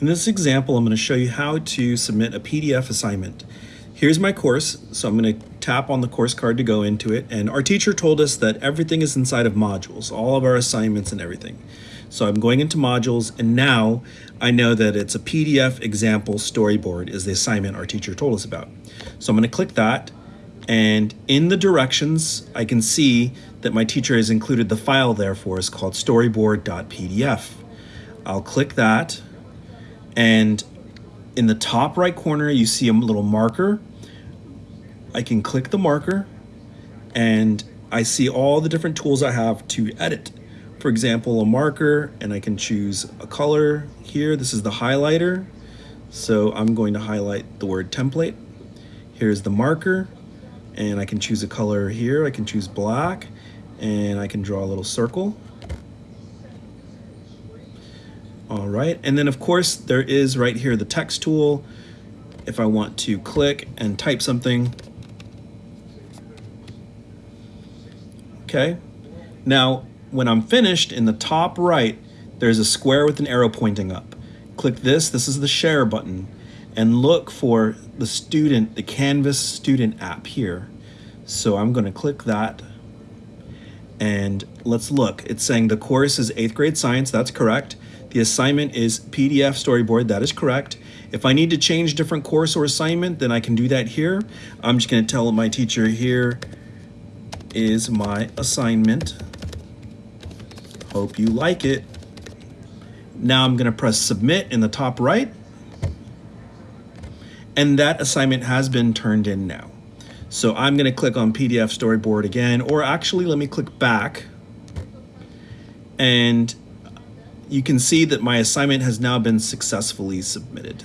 In this example, I'm going to show you how to submit a PDF assignment. Here's my course, so I'm going to tap on the course card to go into it, and our teacher told us that everything is inside of modules, all of our assignments and everything. So I'm going into modules, and now I know that it's a PDF example storyboard is the assignment our teacher told us about. So I'm going to click that, and in the directions, I can see that my teacher has included the file there for us called storyboard.pdf. I'll click that, and in the top right corner, you see a little marker. I can click the marker and I see all the different tools I have to edit. For example, a marker and I can choose a color here. This is the highlighter. So I'm going to highlight the word template. Here's the marker and I can choose a color here. I can choose black and I can draw a little circle. All right, and then of course there is right here the text tool. If I want to click and type something. Okay, now when I'm finished in the top right, there's a square with an arrow pointing up. Click this, this is the share button, and look for the student, the Canvas student app here. So I'm gonna click that and let's look. It's saying the course is eighth grade science, that's correct. The assignment is PDF storyboard, that is correct. If I need to change different course or assignment, then I can do that here. I'm just gonna tell my teacher here is my assignment. Hope you like it. Now I'm gonna press submit in the top right. And that assignment has been turned in now. So I'm gonna click on PDF storyboard again, or actually let me click back and you can see that my assignment has now been successfully submitted.